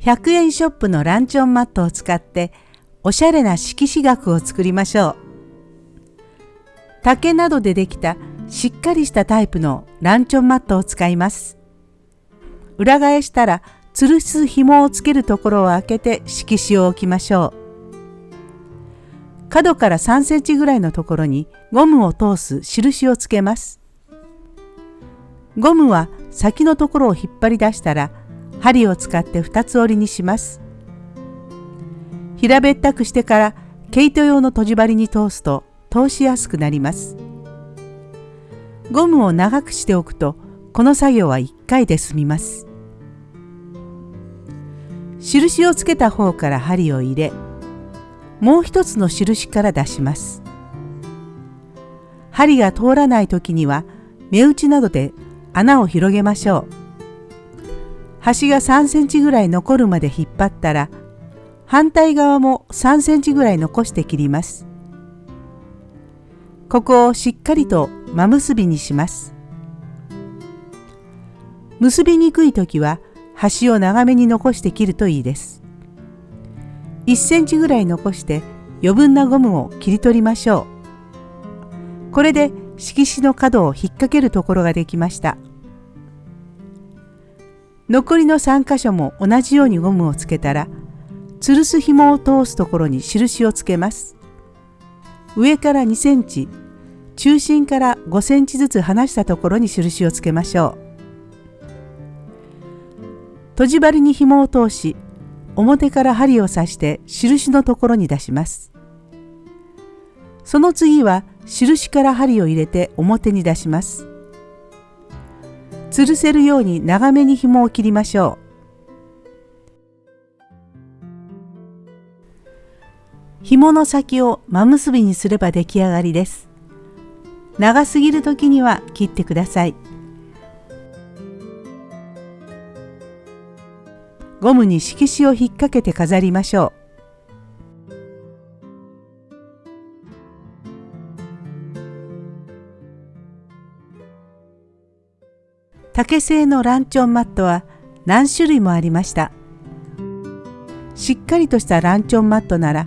100円ショップのランチョンマットを使っておしゃれな色紙額を作りましょう。竹などでできたしっかりしたタイプのランチョンマットを使います。裏返したら吊るす紐をつけるところを開けて色紙を置きましょう。角から3センチぐらいのところにゴムを通す印をつけます。ゴムは先のところを引っ張り出したら針を使って2つ折りにします。平べったくしてから毛糸用の閉じ針に通すと通しやすくなります。ゴムを長くしておくとこの作業は1回で済みます。印をつけた方から針を入れもう一つの印から出します針が通らない時には目打ちなどで穴を広げましょう端が3センチぐらい残るまで引っ張ったら反対側も3センチぐらい残して切りますここをしっかりと真結びにします結びにくい時は端を長めに残して切るといいです。1センチぐらい残して余分なゴムを切り取りましょう。これで色紙の角を引っ掛けるところができました。残りの3箇所も同じようにゴムをつけたら吊るす紐を通すところに印をつけます。上から2センチ中心から5センチずつ離したところに印をつけましょう。閉じ針に紐を通し表から針を刺して印のところに出しますその次は印から針を入れて表に出します吊るせるように長めに紐を切りましょう紐の先を真結びにすれば出来上がりです長すぎる時には切ってください。ゴムに色紙を引っ掛けて飾りましょう。竹製のランチョンマットは何種類もありました。しっかりとしたランチョンマットなら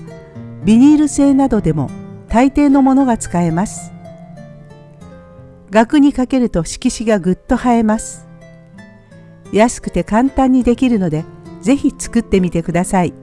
ビニール製などでも大抵のものが使えます。額にかけると色紙がぐっと映えます。安くて簡単にできるのでぜひ作ってみてください。